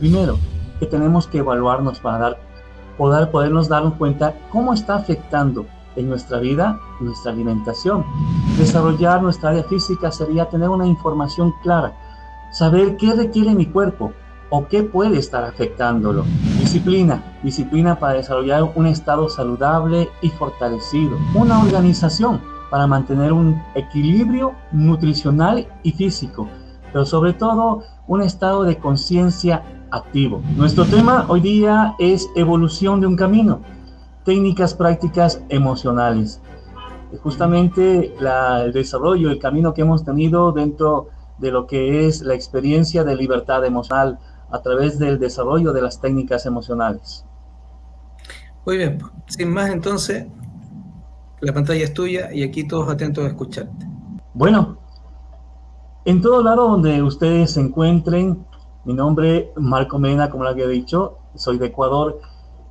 Primero, que tenemos que evaluarnos para dar, poder podernos darnos cuenta cómo está afectando en nuestra vida nuestra alimentación. Desarrollar nuestra área física sería tener una información clara, saber qué requiere mi cuerpo o qué puede estar afectándolo. Disciplina, disciplina para desarrollar un estado saludable y fortalecido. Una organización para mantener un equilibrio nutricional y físico, pero sobre todo un estado de conciencia activo. Nuestro tema hoy día es evolución de un camino, técnicas prácticas emocionales. Justamente el desarrollo, el camino que hemos tenido dentro de lo que es la experiencia de libertad emocional a través del desarrollo de las técnicas emocionales. Muy bien, sin más entonces, la pantalla es tuya y aquí todos atentos a escucharte. Bueno, en todo lado donde ustedes se encuentren, mi nombre Marco Mena, como lo había dicho, soy de Ecuador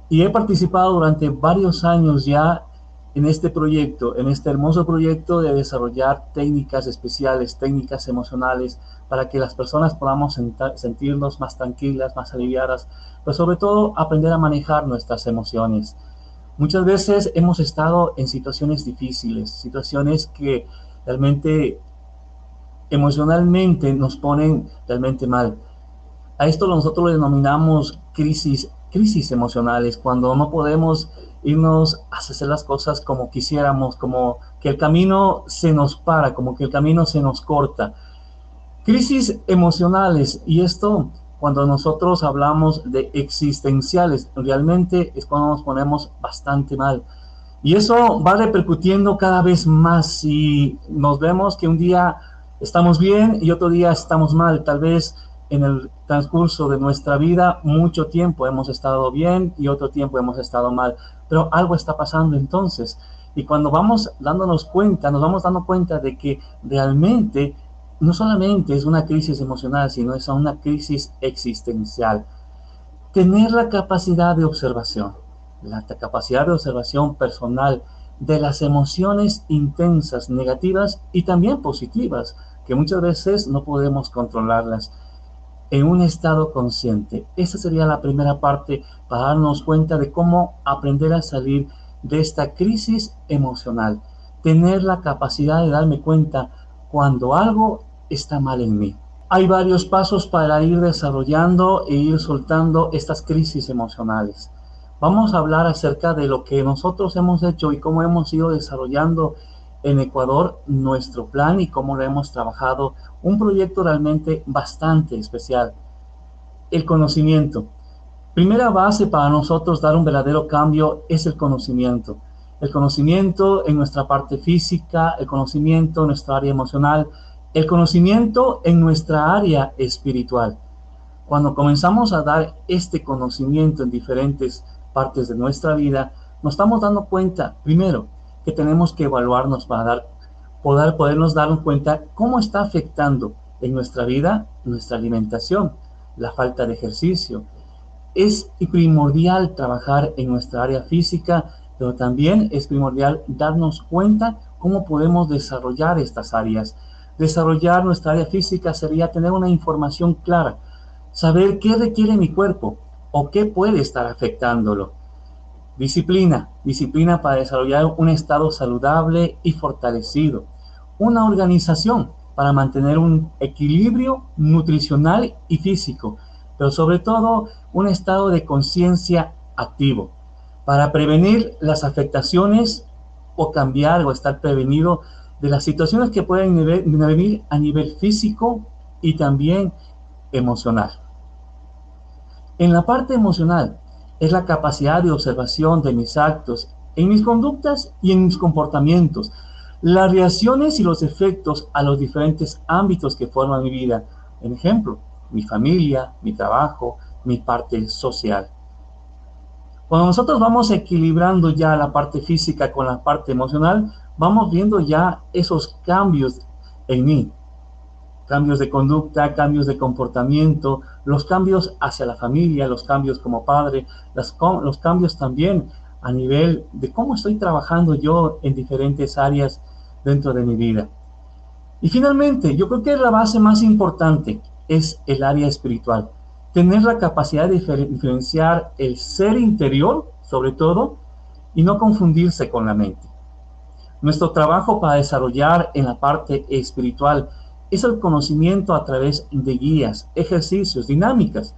y he participado durante varios años ya en este proyecto, en este hermoso proyecto de desarrollar técnicas especiales, técnicas emocionales, para que las personas podamos sentirnos más tranquilas, más aliviadas, pero sobre todo aprender a manejar nuestras emociones. Muchas veces hemos estado en situaciones difíciles, situaciones que realmente emocionalmente nos ponen realmente mal. A esto nosotros lo denominamos crisis, crisis emocionales, cuando no podemos irnos a hacer las cosas como quisiéramos, como que el camino se nos para, como que el camino se nos corta. Crisis emocionales, y esto cuando nosotros hablamos de existenciales, realmente es cuando nos ponemos bastante mal. Y eso va repercutiendo cada vez más si nos vemos que un día estamos bien y otro día estamos mal. Tal vez en el transcurso de nuestra vida mucho tiempo hemos estado bien y otro tiempo hemos estado mal, pero algo está pasando entonces. Y cuando vamos dándonos cuenta, nos vamos dando cuenta de que realmente no solamente es una crisis emocional, sino es una crisis existencial. Tener la capacidad de observación, la capacidad de observación personal de las emociones intensas, negativas y también positivas, que muchas veces no podemos controlarlas en un estado consciente. Esa sería la primera parte para darnos cuenta de cómo aprender a salir de esta crisis emocional. Tener la capacidad de darme cuenta cuando algo está mal en mí. Hay varios pasos para ir desarrollando e ir soltando estas crisis emocionales. Vamos a hablar acerca de lo que nosotros hemos hecho y cómo hemos ido desarrollando en Ecuador nuestro plan y cómo lo hemos trabajado. Un proyecto realmente bastante especial. El conocimiento. Primera base para nosotros dar un verdadero cambio es el conocimiento. El conocimiento en nuestra parte física, el conocimiento en nuestra área emocional, el conocimiento en nuestra área espiritual. Cuando comenzamos a dar este conocimiento en diferentes partes de nuestra vida, nos estamos dando cuenta, primero, que tenemos que evaluarnos para dar, poder podernos darnos cuenta cómo está afectando en nuestra vida nuestra alimentación, la falta de ejercicio. Es primordial trabajar en nuestra área física, pero también es primordial darnos cuenta cómo podemos desarrollar estas áreas. Desarrollar nuestra área física sería tener una información clara, saber qué requiere mi cuerpo o qué puede estar afectándolo. Disciplina, disciplina para desarrollar un estado saludable y fortalecido. Una organización para mantener un equilibrio nutricional y físico, pero sobre todo un estado de conciencia activo, para prevenir las afectaciones o cambiar o estar prevenido de las situaciones que pueden venir a nivel físico y también emocional. En la parte emocional, es la capacidad de observación de mis actos, en mis conductas y en mis comportamientos, las reacciones y los efectos a los diferentes ámbitos que forman mi vida. En ejemplo, mi familia, mi trabajo, mi parte social. Cuando nosotros vamos equilibrando ya la parte física con la parte emocional, vamos viendo ya esos cambios en mí, cambios de conducta, cambios de comportamiento, los cambios hacia la familia, los cambios como padre, los cambios también a nivel de cómo estoy trabajando yo en diferentes áreas dentro de mi vida. Y finalmente, yo creo que la base más importante es el área espiritual. tener la capacidad de diferenciar el ser interior, sobre todo, y no confundirse con la mente. Nuestro trabajo para desarrollar en la parte espiritual es el conocimiento a través de guías, ejercicios, dinámicas.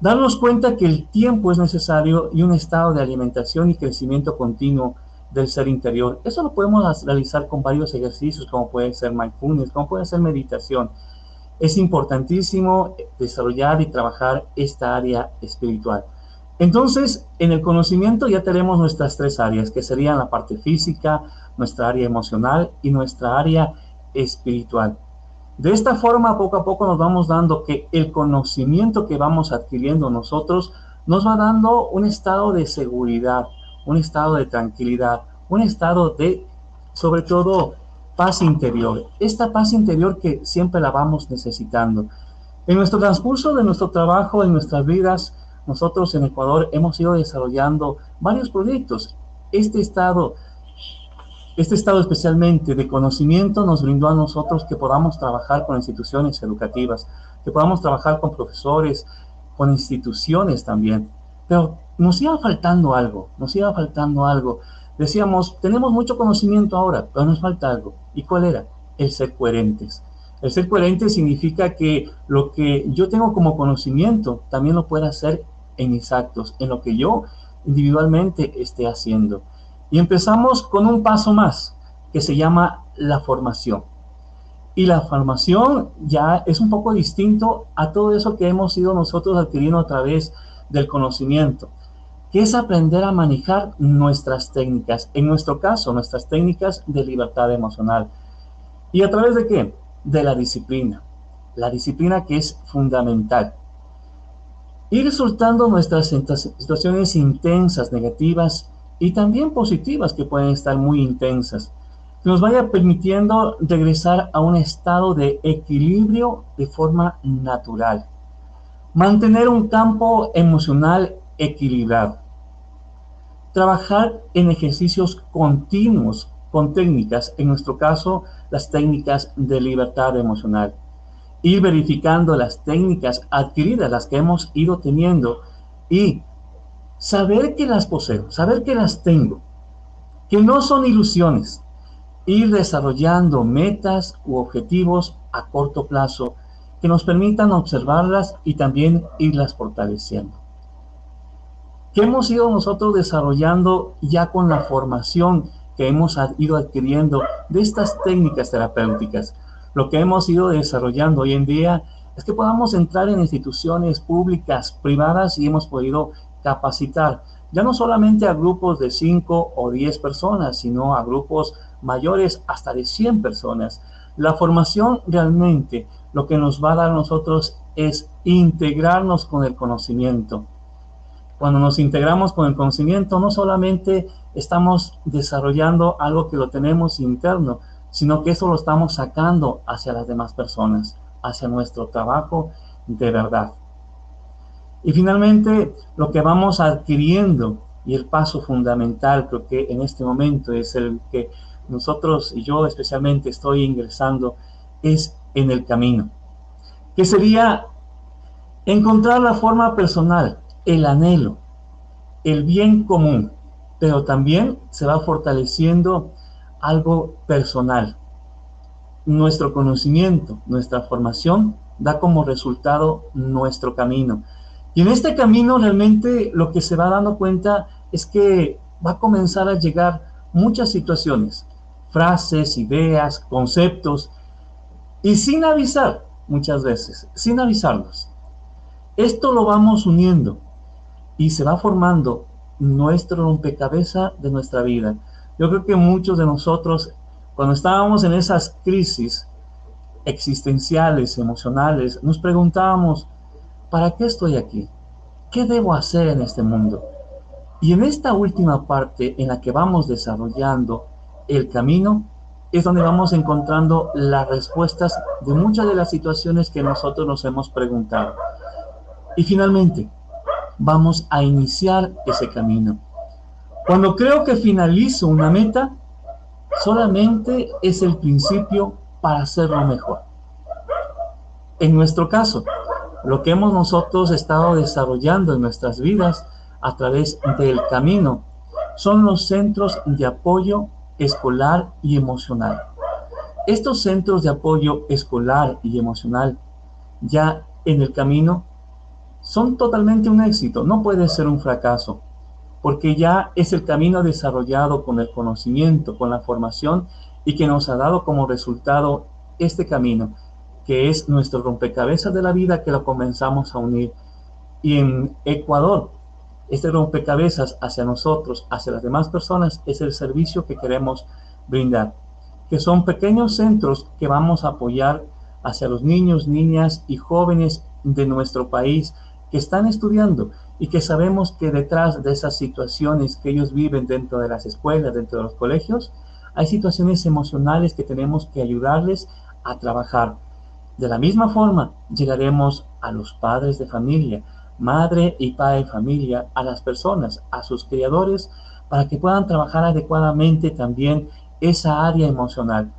Darnos cuenta que el tiempo es necesario y un estado de alimentación y crecimiento continuo del ser interior. Eso lo podemos realizar con varios ejercicios, como puede ser mindfulness, como puede ser meditación. Es importantísimo desarrollar y trabajar esta área espiritual. Entonces, en el conocimiento ya tenemos nuestras tres áreas, que serían la parte física, nuestra área emocional y nuestra área espiritual. De esta forma, poco a poco nos vamos dando que el conocimiento que vamos adquiriendo nosotros nos va dando un estado de seguridad, un estado de tranquilidad, un estado de, sobre todo, paz interior. Esta paz interior que siempre la vamos necesitando. En nuestro transcurso de nuestro trabajo, en nuestras vidas, nosotros en Ecuador hemos ido desarrollando varios proyectos. Este estado este estado especialmente de conocimiento nos brindó a nosotros que podamos trabajar con instituciones educativas, que podamos trabajar con profesores, con instituciones también. Pero nos iba faltando algo, nos iba faltando algo. Decíamos, tenemos mucho conocimiento ahora, pero nos falta algo. ¿Y cuál era? El ser coherentes. El ser coherente significa que lo que yo tengo como conocimiento también lo pueda hacer en mis actos, en lo que yo individualmente esté haciendo. Y empezamos con un paso más, que se llama la formación. Y la formación ya es un poco distinto a todo eso que hemos ido nosotros adquiriendo a través del conocimiento, que es aprender a manejar nuestras técnicas, en nuestro caso, nuestras técnicas de libertad emocional. ¿Y a través de qué? De la disciplina. La disciplina que es fundamental. Ir soltando nuestras situaciones intensas, negativas, y también positivas que pueden estar muy intensas, que nos vaya permitiendo regresar a un estado de equilibrio de forma natural. Mantener un campo emocional equilibrado. Trabajar en ejercicios continuos con técnicas, en nuestro caso, las técnicas de libertad emocional. Ir verificando las técnicas adquiridas, las que hemos ido teniendo y saber que las poseo, saber que las tengo, que no son ilusiones, ir desarrollando metas u objetivos a corto plazo que nos permitan observarlas y también irlas fortaleciendo. ¿Qué hemos ido nosotros desarrollando ya con la formación que hemos ido adquiriendo de estas técnicas terapéuticas? Lo que hemos ido desarrollando hoy en día es que podamos entrar en instituciones públicas, privadas y hemos podido capacitar, ya no solamente a grupos de 5 o 10 personas, sino a grupos mayores hasta de 100 personas. La formación realmente lo que nos va a dar a nosotros es integrarnos con el conocimiento. Cuando nos integramos con el conocimiento, no solamente estamos desarrollando algo que lo tenemos interno, sino que eso lo estamos sacando hacia las demás personas, hacia nuestro trabajo de verdad. Y finalmente, lo que vamos adquiriendo y el paso fundamental, creo que en este momento es el que nosotros y yo especialmente estoy ingresando, es en el camino, que sería encontrar la forma personal, el anhelo, el bien común, pero también se va fortaleciendo algo personal. Nuestro conocimiento, nuestra formación da como resultado nuestro camino. Y en este camino realmente lo que se va dando cuenta es que va a comenzar a llegar muchas situaciones, frases, ideas, conceptos, y sin avisar muchas veces, sin avisarnos. Esto lo vamos uniendo y se va formando nuestro rompecabezas de nuestra vida. Yo creo que muchos de nosotros, cuando estábamos en esas crisis existenciales, emocionales, nos preguntábamos, ¿para qué estoy aquí? ¿Qué debo hacer en este mundo? Y en esta última parte en la que vamos desarrollando el camino, es donde vamos encontrando las respuestas de muchas de las situaciones que nosotros nos hemos preguntado. Y finalmente, vamos a iniciar ese camino. Cuando creo que finalizo una meta, solamente es el principio para hacerlo mejor. En nuestro caso, lo que hemos nosotros estado desarrollando en nuestras vidas a través del camino son los centros de apoyo escolar y emocional. Estos centros de apoyo escolar y emocional ya en el camino son totalmente un éxito, no puede ser un fracaso, porque ya es el camino desarrollado con el conocimiento, con la formación y que nos ha dado como resultado este camino, que es nuestro rompecabezas de la vida que lo comenzamos a unir. Y en Ecuador, este rompecabezas hacia nosotros, hacia las demás personas, es el servicio que queremos brindar, que son pequeños centros que vamos a apoyar hacia los niños, niñas y jóvenes de nuestro país que están estudiando y que sabemos que detrás de esas situaciones que ellos viven dentro de las escuelas, dentro de los colegios, hay situaciones emocionales que tenemos que ayudarles a trabajar. De la misma forma, llegaremos a los padres de familia, madre y padre de familia, a las personas, a sus criadores, para que puedan trabajar adecuadamente también esa área emocional.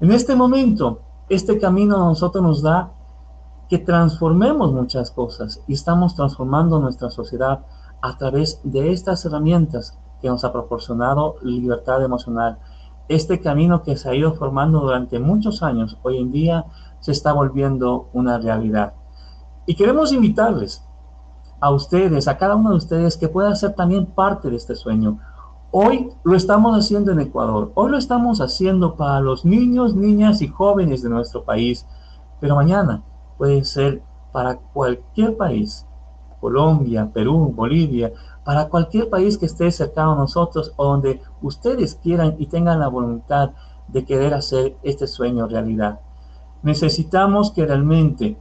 En este momento, este camino a nosotros nos da que transformemos muchas cosas y estamos transformando nuestra sociedad a través de estas herramientas que nos ha proporcionado libertad emocional. Este camino que se ha ido formando durante muchos años, hoy en día se está volviendo una realidad. Y queremos invitarles a ustedes, a cada uno de ustedes, que pueda ser también parte de este sueño. Hoy lo estamos haciendo en Ecuador, hoy lo estamos haciendo para los niños, niñas y jóvenes de nuestro país, pero mañana puede ser para cualquier país, Colombia, Perú, Bolivia, para cualquier país que esté cercano a nosotros o donde ustedes quieran y tengan la voluntad de querer hacer este sueño realidad. Necesitamos que realmente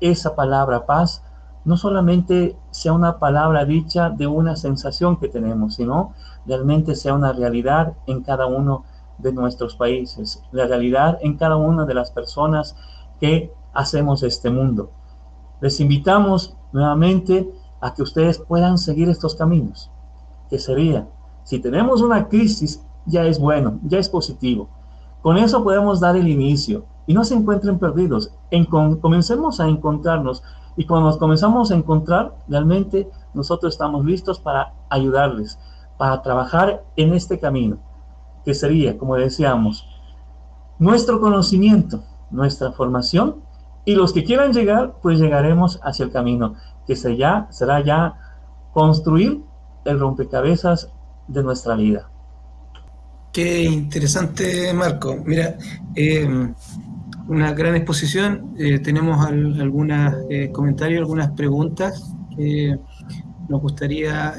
esa palabra paz no solamente sea una palabra dicha de una sensación que tenemos, sino realmente sea una realidad en cada uno de nuestros países, la realidad en cada una de las personas que hacemos este mundo. Les invitamos nuevamente a que ustedes puedan seguir estos caminos, que sería, si tenemos una crisis, ya es bueno, ya es positivo. Con eso podemos dar el inicio y no se encuentren perdidos. En, comencemos a encontrarnos y cuando nos comenzamos a encontrar, realmente nosotros estamos listos para ayudarles, para trabajar en este camino, que sería, como decíamos, nuestro conocimiento, nuestra formación y los que quieran llegar, pues llegaremos hacia el camino, que será, será ya construir el rompecabezas de nuestra vida. Qué interesante, Marco. Mira, eh, una gran exposición. Eh, tenemos algunos eh, comentarios, algunas preguntas que nos gustaría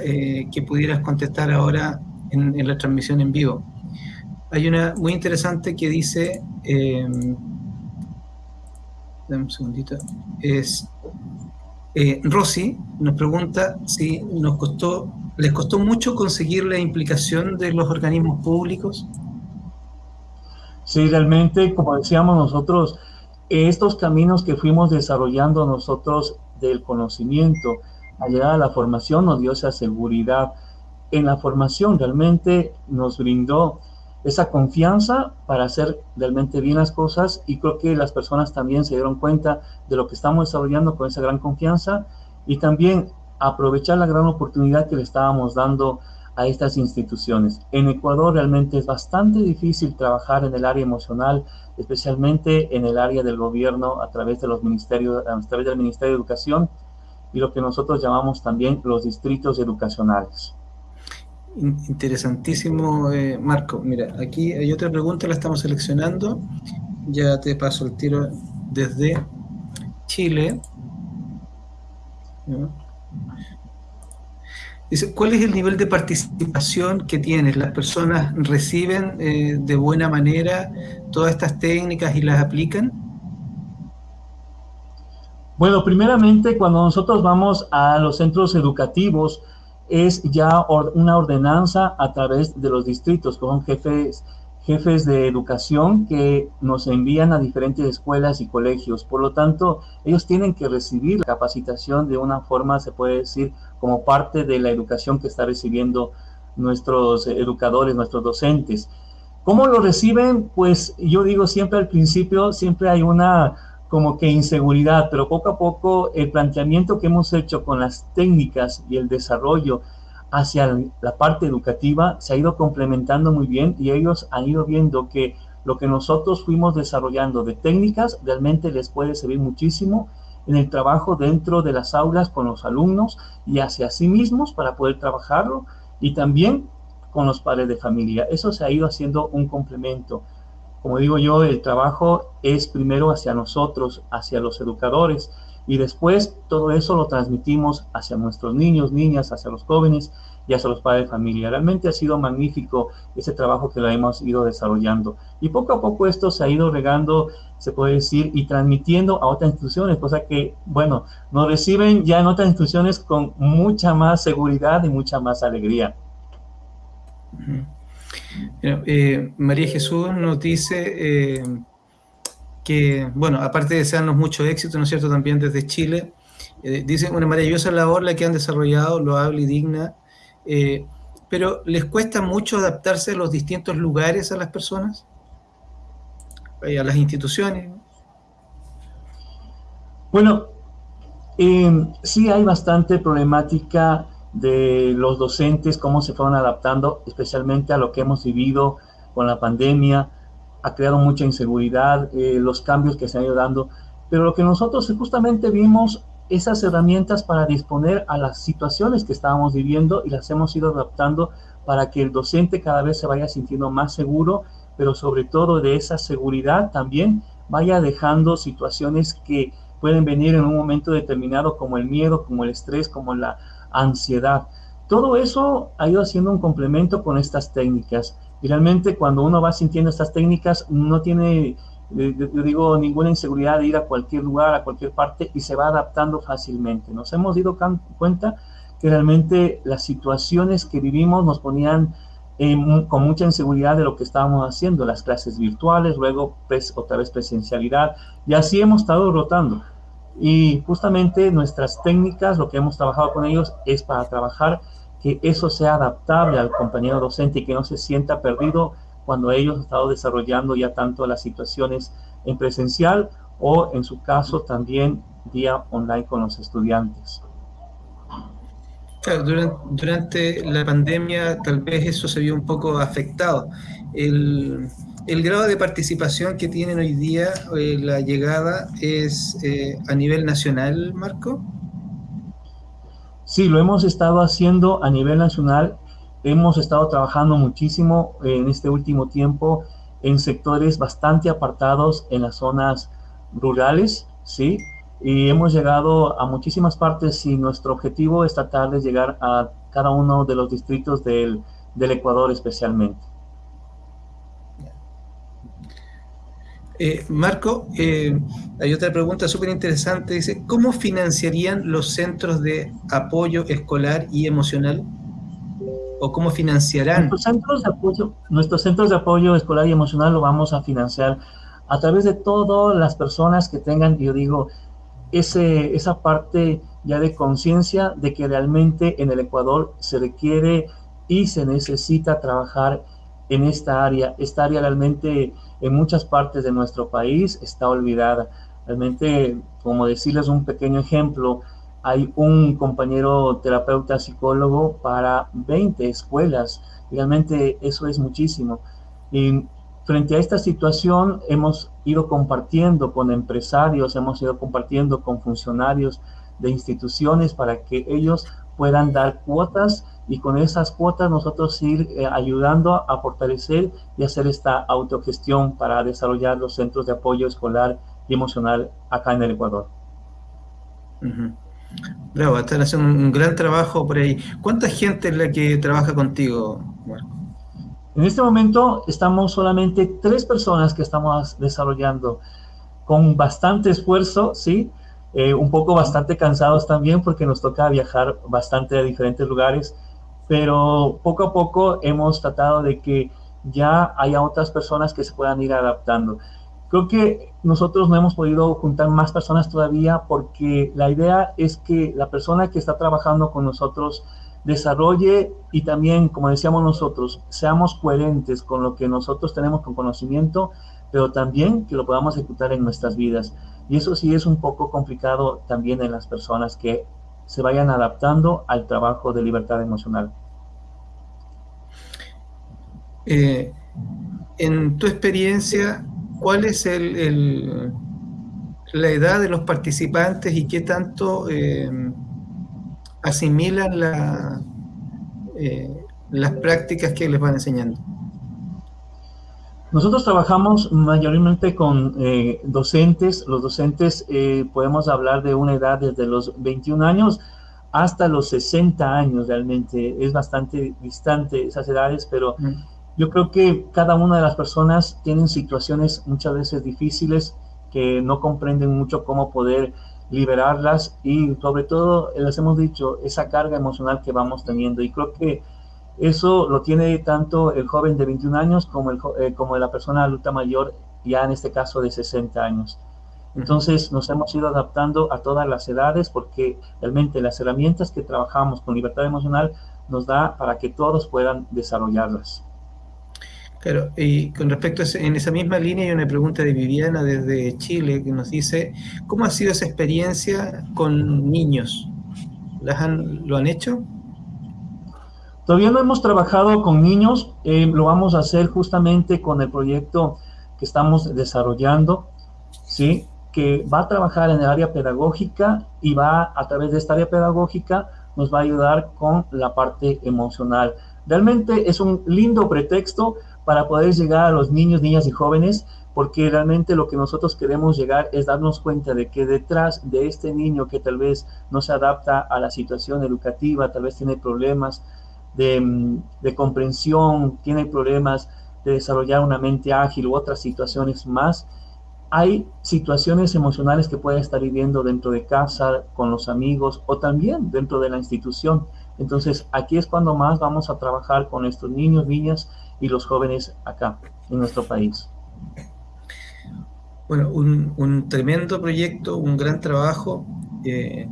que pudieras contestar ahora en, en, la transmisión en vivo. Hay una muy interesante que dice un segundito, es eh, Rosy nos pregunta si nos costó, les costó mucho conseguir la implicación de los organismos públicos. Sí, realmente, como decíamos nosotros, estos caminos que fuimos desarrollando nosotros del conocimiento, a llegar a la formación nos dio esa seguridad. En la formación realmente nos brindó esa confianza para hacer realmente bien las cosas y creo que las personas también se dieron cuenta de lo que estamos desarrollando con esa gran confianza y también aprovechar la gran oportunidad que le estábamos dando a estas instituciones. En Ecuador realmente es bastante difícil trabajar en el área emocional, especialmente en el área del gobierno a través de los ministerios, a través del Ministerio de Educación y lo que nosotros llamamos también los distritos educacionales. Interesantísimo, eh, Marco. Mira, aquí hay otra pregunta, la estamos seleccionando. Ya te paso el tiro desde Chile. Dice, ¿cuál es el nivel de participación que tienes? ¿Las personas reciben eh, de buena manera todas estas técnicas y las aplican? Bueno, primeramente cuando nosotros vamos a los centros educativos, es ya una ordenanza a través de los distritos, son jefes, jefes de educación que nos envían a diferentes escuelas y colegios. Por lo tanto, ellos tienen que recibir la capacitación de una forma, se puede decir, como parte de la educación que está recibiendo nuestros educadores, nuestros docentes. ¿Cómo lo reciben? Pues yo digo siempre al principio, siempre hay una como que inseguridad, pero poco a poco el planteamiento que hemos hecho con las técnicas y el desarrollo hacia la parte educativa se ha ido complementando muy bien y ellos han ido viendo que lo que nosotros fuimos desarrollando de técnicas realmente les puede servir muchísimo en el trabajo dentro de las aulas con los alumnos y hacia sí mismos para poder trabajarlo y también con los padres de familia. Eso se ha ido haciendo un complemento. Como digo yo, el trabajo es primero hacia nosotros, hacia los educadores, y después todo eso lo transmitimos hacia nuestros niños, niñas, hacia los jóvenes y hacia los padres de familia. Realmente ha sido magnífico ese trabajo que lo hemos ido desarrollando. Y poco a poco esto se ha ido regando, se puede decir, y transmitiendo a otras instituciones, cosa que, bueno, nos reciben ya en otras instituciones con mucha más seguridad y mucha más alegría. Eh, María Jesús nos dice eh, que, bueno, aparte de desearnos mucho éxito, ¿no es cierto?, también desde Chile, eh, dice una maravillosa labor la que han desarrollado, loable y digna, pero ¿les cuesta mucho adaptarse a los distintos lugares a las personas? a las instituciones. Bueno, sí hay bastante problemática de los docentes, cómo se fueron adaptando, especialmente a lo que hemos vivido con la pandemia, ha creado mucha inseguridad, eh, los cambios que se han ido dando, pero lo que nosotros justamente vimos esas herramientas para disponer a las situaciones que estábamos viviendo y las hemos ido adaptando para que el docente cada vez se vaya sintiendo más seguro, pero sobre todo de esa seguridad también vaya dejando situaciones que pueden venir en un momento determinado como el miedo, como el estrés, como la ansiedad. Todo eso ha ido haciendo un complemento con estas técnicas. Y realmente cuando uno va sintiendo estas técnicas, no tiene, eh, yo digo, ninguna inseguridad de ir a cualquier lugar, a cualquier parte y se va adaptando fácilmente. Nos hemos dado cuenta que realmente las situaciones que vivimos nos ponían con mucha inseguridad de lo que estábamos haciendo, las clases virtuales, luego otra vez presencialidad, y así hemos estado rotando. Y justamente nuestras técnicas, lo que hemos trabajado con ellos es para trabajar que eso sea adaptable al compañero docente y que no se sienta perdido cuando ellos han estado desarrollando ya tanto las situaciones en presencial o en su caso también vía online con los estudiantes. durante, durante, la pandemia tal vez eso se vio un poco afectado. El, el grado de participación que tienen hoy día, eh, la llegada, es eh, a nivel nacional, Marco? Sí, lo hemos estado haciendo a nivel nacional. Hemos estado trabajando muchísimo en este último tiempo en sectores bastante apartados en las zonas rurales, ¿sí? Y hemos llegado a muchísimas partes y nuestro objetivo es llegar a cada uno de los distritos del, del Ecuador especialmente. Eh, Marco, eh, hay otra pregunta súper interesante. Dice, ¿cómo financiarían los centros de apoyo escolar y emocional? ¿O cómo financiarán? Nuestros centros de apoyo, nuestros centros de apoyo escolar y emocional lo vamos a financiar a través de todas las personas que tengan, yo digo, esa parte ya de conciencia de que realmente en el Ecuador se requiere y se necesita trabajar en esta área. Esta área realmente en muchas partes de nuestro país está olvidada. Realmente, como decirles un pequeño ejemplo, hay un compañero terapeuta psicólogo para 20 escuelas. Realmente eso es muchísimo. Y frente a esta situación hemos ido compartiendo con empresarios, hemos ido compartiendo con funcionarios de instituciones para que ellos puedan dar cuotas y con esas cuotas nosotros ir eh, ayudando a fortalecer y hacer esta autogestión para desarrollar los centros de apoyo escolar y emocional acá en el Ecuador. Bravo, están haciendo un gran trabajo por ahí. ¿Cuánta gente es la que trabaja contigo, Marco? En este momento estamos solamente tres personas que estamos desarrollando con bastante esfuerzo, ¿sí? Eh, un poco bastante cansados también porque nos toca viajar bastante a diferentes lugares pero poco a poco hemos tratado de que ya haya otras personas que se puedan ir adaptando. Creo que nosotros no hemos podido juntar más personas todavía porque la idea es que la persona que está trabajando con nosotros desarrolle y también, como decíamos nosotros, seamos coherentes con lo que nosotros tenemos con conocimiento, pero también que lo podamos ejecutar en nuestras vidas. Y eso sí es un poco complicado también en las personas que se vayan adaptando al trabajo de libertad emocional. Eh, en tu experiencia, ¿cuál es el, la edad de los participantes y qué tanto eh, asimilan la, eh, las prácticas que les van enseñando? Nosotros trabajamos mayormente con eh, docentes. Los docentes eh, podemos hablar de una edad desde los 21 años hasta los 60 años realmente. Es bastante distante esas edades, pero mm. Yo creo que cada una de las personas tienen situaciones muchas veces difíciles que no comprenden mucho cómo poder liberarlas y sobre todo, les hemos dicho, esa carga emocional que vamos teniendo. Y creo que eso lo tiene tanto el joven de 21 años como, el, eh, como la persona adulta mayor, ya en este caso de 60 años. Entonces nos hemos ido adaptando a todas las edades porque realmente las herramientas que trabajamos con libertad emocional nos da para que todos puedan desarrollarlas. Claro, y con respecto a en esa misma línea hay una pregunta de Viviana desde Chile que nos dice, ¿cómo ha sido esa experiencia con niños? ¿Las han, ¿Lo han hecho? Todavía no hemos trabajado con niños, eh, lo vamos a hacer justamente con el proyecto que estamos desarrollando, ¿sí? que va a trabajar en el área pedagógica y va a través de esta área pedagógica nos va a ayudar con la parte emocional. Realmente es un lindo pretexto para poder llegar a los niños, niñas y jóvenes, porque realmente lo que nosotros queremos llegar es darnos cuenta de que detrás de este niño que tal vez no se adapta a la situación educativa, tal vez tiene problemas, de, comprensión, tiene problemas de desarrollar una mente ágil u otras situaciones más, hay situaciones emocionales que puede estar viviendo dentro de casa, con los amigos o también dentro de la institución. Entonces, aquí es cuando más vamos a trabajar con estos niños, niñas y los jóvenes acá, en nuestro país. Bueno, un, tremendo proyecto, un gran trabajo. Eh,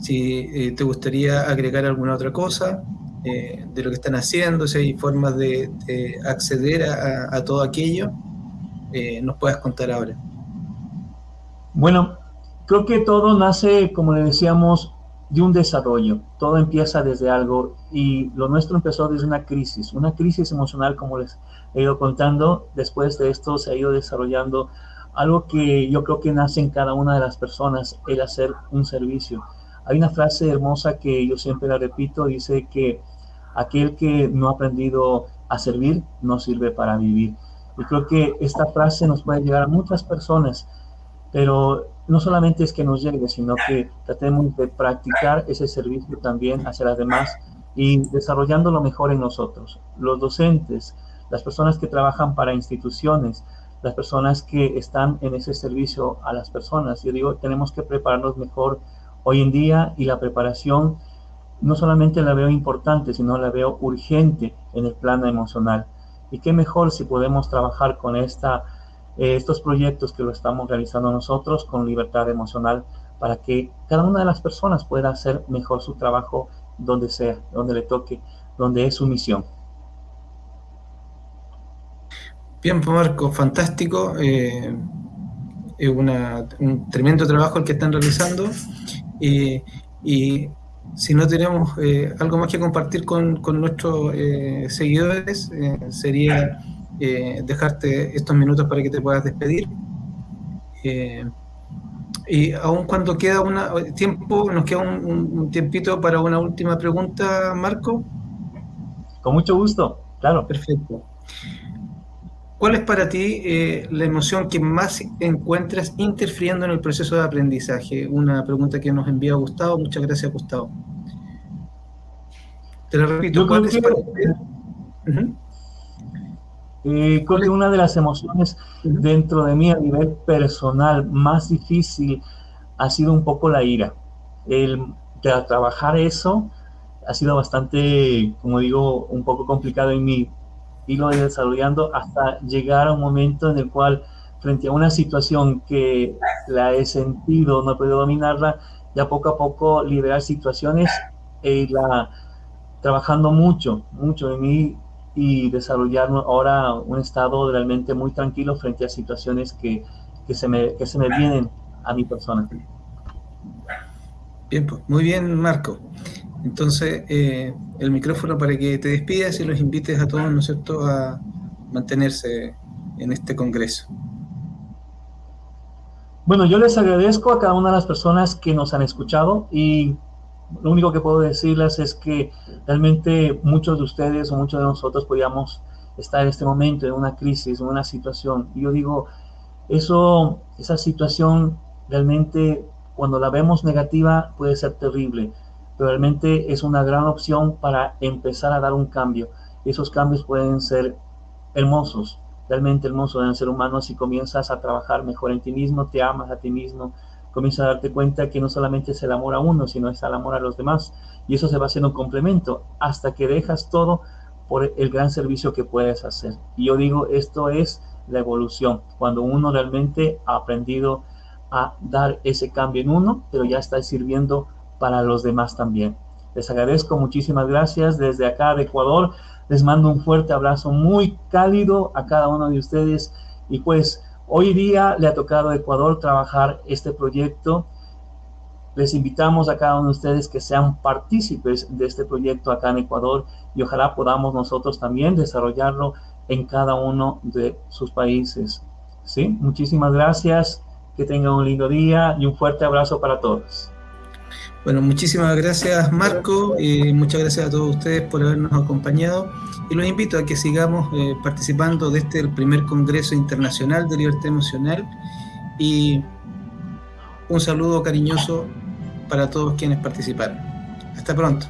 si eh, te gustaría agregar alguna otra cosa, eh, de lo que están haciendo, si hay formas de, acceder a, todo aquello, eh, nos puedas contar ahora. Bueno, creo que todo nace, como le decíamos, de un desarrollo. Todo empieza desde algo y lo nuestro empezó desde una crisis, una crisis emocional, como les he ido contando. Después de esto se ha ido desarrollando algo que yo creo que nace en cada una de las personas, el hacer un servicio. Hay una frase hermosa que yo siempre la repito, dice que aquel que no ha aprendido a servir no sirve para vivir. Y creo que esta frase nos puede llegar a muchas personas, pero no solamente es que nos llegue, sino que tratemos de practicar ese servicio también hacia las demás y desarrollando lo mejor en nosotros. Los docentes, las personas que trabajan para instituciones, las personas que están en ese servicio a las personas. Yo digo, tenemos que prepararnos mejor hoy en día y la preparación no solamente la veo importante, sino la veo urgente en el plano emocional. Y qué mejor si podemos trabajar con esta, eh, estos proyectos que lo estamos realizando nosotros con libertad emocional para que cada una de las personas pueda hacer mejor su trabajo donde sea, donde le toque, donde es su misión. Bien, pues, Marco, fantástico. Eh, es un tremendo trabajo el que están realizando. y si no tenemos eh, algo más que compartir con, nuestros eh, seguidores, eh, dejarte estos minutos para que te puedas despedir. y aún cuando queda un tiempo, nos queda un, tiempito para una última pregunta, Marco. Con mucho gusto, claro. Perfecto. ¿Cuál es para ti la emoción que más encuentras interfiriendo en el proceso de aprendizaje? Una pregunta que nos envía Gustavo. Muchas gracias, Gustavo. Te lo repito, ¿cuál es para eh, creo que una de las emociones dentro de mí a nivel personal más difícil ha sido un poco la ira. El trabajar eso ha sido bastante, como digo, un poco complicado en mí. Y lo desarrollando hasta llegar a un momento en el cual, frente a una situación que la he sentido, no he podido dominarla, ya poco a poco liberar situaciones y la trabajando mucho, mucho en mí y desarrollar ahora un estado realmente muy tranquilo frente a situaciones que, que, se, me, que se me vienen a mi persona. Bien, pues, muy bien, Marco. Entonces, eh, el micrófono para que te despidas y los invites a todos, ¿no es cierto?, a mantenerse en este congreso. Bueno, yo les agradezco a cada una de las personas que nos han escuchado y lo único que puedo decirles es que realmente muchos de ustedes o muchos de nosotros podíamos estar en este momento en una crisis, en una situación. Y yo digo, eso, esa situación realmente cuando la vemos negativa puede ser terrible, pero realmente es una gran opción para empezar a dar un cambio. Esos cambios pueden ser hermosos, realmente hermoso en el ser humano si comienzas a trabajar mejor en ti mismo, te amas a ti mismo, comienzas a darte cuenta que no solamente es el amor a uno, sino es el amor a los demás. Y eso se va haciendo un complemento hasta que dejas todo por el gran servicio que puedes hacer. Y yo digo, esto es la evolución, cuando uno realmente ha aprendido a dar ese cambio en uno, pero ya está sirviendo para los demás también. Les agradezco, muchísimas gracias desde acá de Ecuador. Les mando un fuerte abrazo muy cálido a cada uno de ustedes y pues hoy día le ha tocado a Ecuador trabajar este proyecto. Les invitamos a cada uno de ustedes que sean partícipes de este proyecto acá en Ecuador y ojalá podamos nosotros también desarrollarlo en cada uno de sus países. ¿Sí? Muchísimas gracias, que tengan un lindo día y un fuerte abrazo para todos. Bueno, muchísimas gracias Marco, y muchas gracias a todos ustedes por habernos acompañado y los invito a que sigamos eh, participando de este el primer Congreso Internacional de Libertad Emocional y un saludo cariñoso para todos quienes participaron. Hasta pronto.